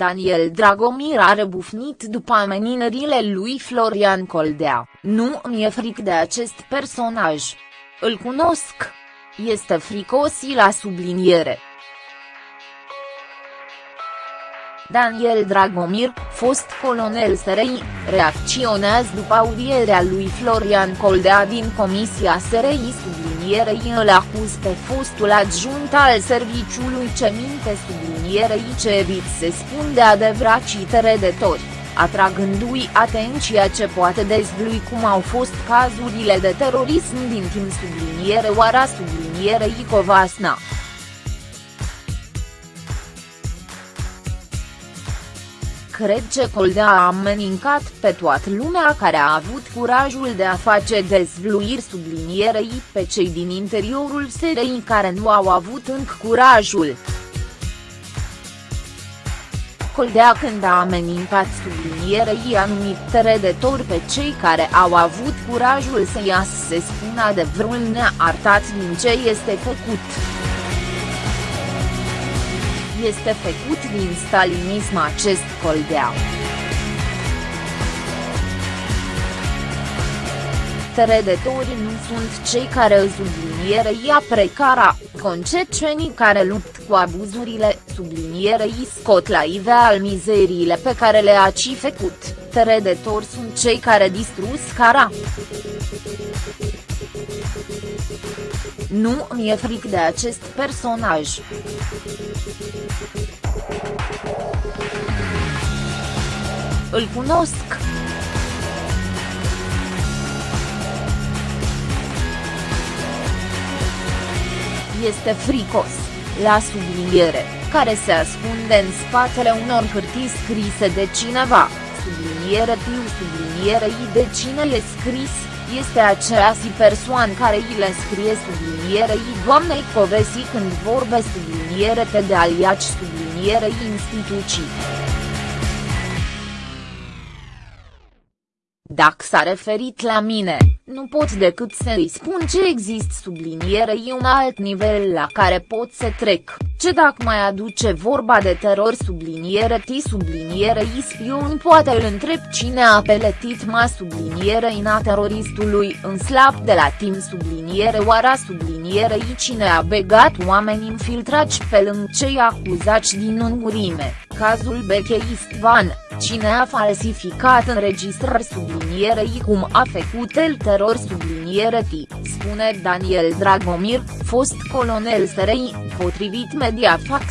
Daniel Dragomir a rebufnit după ameninările lui Florian Coldea, nu mi-e fric de acest personaj. Îl cunosc. Este fricos la subliniere. Daniel Dragomir, fost colonel SRI, reacționează după audierea lui Florian Coldea din Comisia SRI sublinierei îl acuz pe fostul adjunct al serviciului ce minte sublinierei ce evit se spun de adevărat tori atragându-i atenția ce poate dezvlui cum au fost cazurile de terorism din timp subliniere oara sublinierei Covasna. Cred că Coldea a amenincat pe toată lumea care a avut curajul de a face dezvluiri sublinierei pe cei din interiorul SRI care nu au avut încă curajul. Coldea când a amenincat sublinierei a numit trădători pe cei care au avut curajul să iasă să spună adevărul neartat din ce este făcut este făcut din stalinism acest coldea. Trădătorii nu sunt cei care sublinierei precara, concecenii care lupt cu abuzurile, sublinierei scot la iveal mizeriile pe care le-a ci făcut, trădători sunt cei care distrus cara. Nu mi-e fric de acest personaj. Îl cunosc. Este fricos, la subliniere, care se ascunde în spatele unor hârtii scrise de cineva, subliniere tiu sublinierei de cine e scris, este aceeași persoană care îi le scrie sublinierei doamnei Covesi când vorbe subliniere te de aliaci sublinierei instituții. Dacă s-a referit la mine, nu pot decât să-i spun ce există sublinierei un alt nivel la care pot să trec, ce dacă mai aduce vorba de teror subliniere ti subliniere spion poate îl întreb cine a peletit ma subliniere ina teroristului în slab de la timp subliniere oara sublinierei cine a begat oameni infiltrați pe lângă cei acuzați din ungurime, cazul Beche Istvan, cine a falsificat înregistrări sublinierei cum a făcut el teror subliniere T, spune Daniel Dragomir, fost colonel SRI, potrivit Mediafax.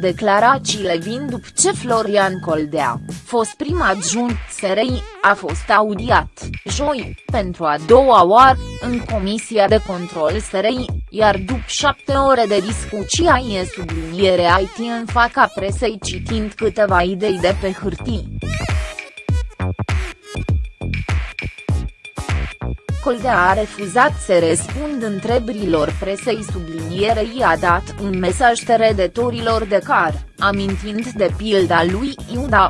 Declarațiile vin după ce Florian Coldea, fost prim adjunct SRI, a fost audiat, joi, pentru a doua oară, în Comisia de Control SRI, iar după șapte ore de discuție e subliniere IT în fața presei citind câteva idei de pe hârtii. Coldea a refuzat să răspund întrebărilor presei sublinierei a dat un mesaj teredetorilor de car, amintind de pilda lui Iuda.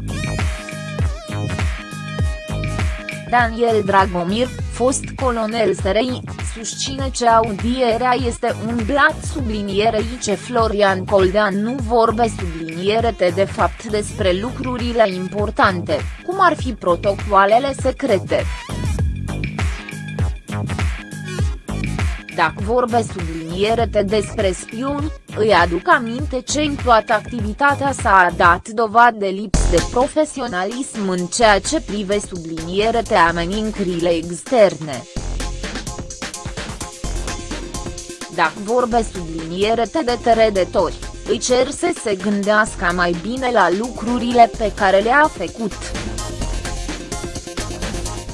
Daniel Dragomir, fost colonel SRI, susține că audierea este un blat sublinierei ce Florian Coldea nu vorbe sublinierete de fapt despre lucrurile importante, cum ar fi protocoalele secrete. Dacă vorbe sublinierete despre spioni, îi aduc aminte ce în toată activitatea s-a dat dovadă de lipsă de profesionalism în ceea ce prive sublinierete amenințările externe. Dacă vorbe sublinierete de teredetori, îi cer să se gândească mai bine la lucrurile pe care le-a făcut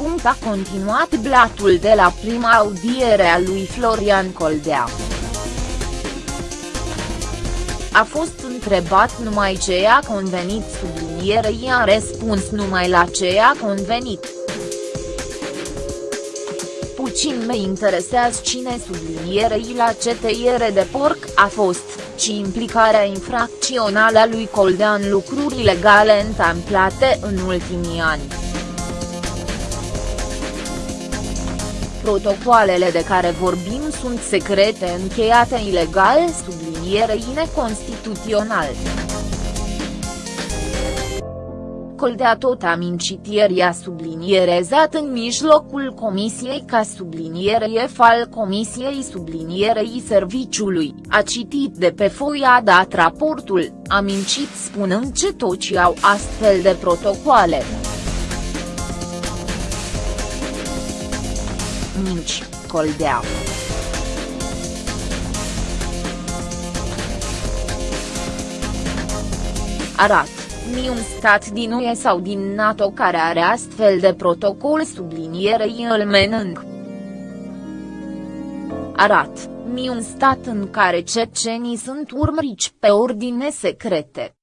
punct a continuat blatul de la prima audiere a lui Florian Coldea. A fost întrebat numai ce i-a convenit sublinierei a răspuns numai la ce i-a convenit. Puțin me interesează cine sublinierei la ce tăiere de porc a fost, ci implicarea infracțională a lui Coldea în lucruri legale întâmplate în ultimii ani. Protocoalele de care vorbim sunt secrete încheiate ilegal sublinierei neconstituțional. Coldea tot a mincit ieri a sublinierezat în mijlocul comisiei ca subliniere al comisiei sublinierei serviciului, a citit de pe foia dat raportul, a mincit spunând ce toți au astfel de protocoale. Minci, Coldea. Arat mi un stat din UE sau din NATO care are astfel de protocol sublinierei îl menâng. Arat, mi un stat în care cecenii sunt urmăriți pe ordine secrete.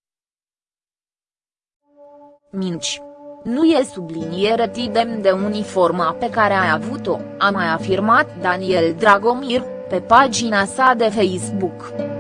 Minci. Nu e subliniere tidem de uniforma pe care a avut-o, a mai afirmat Daniel Dragomir, pe pagina sa de Facebook.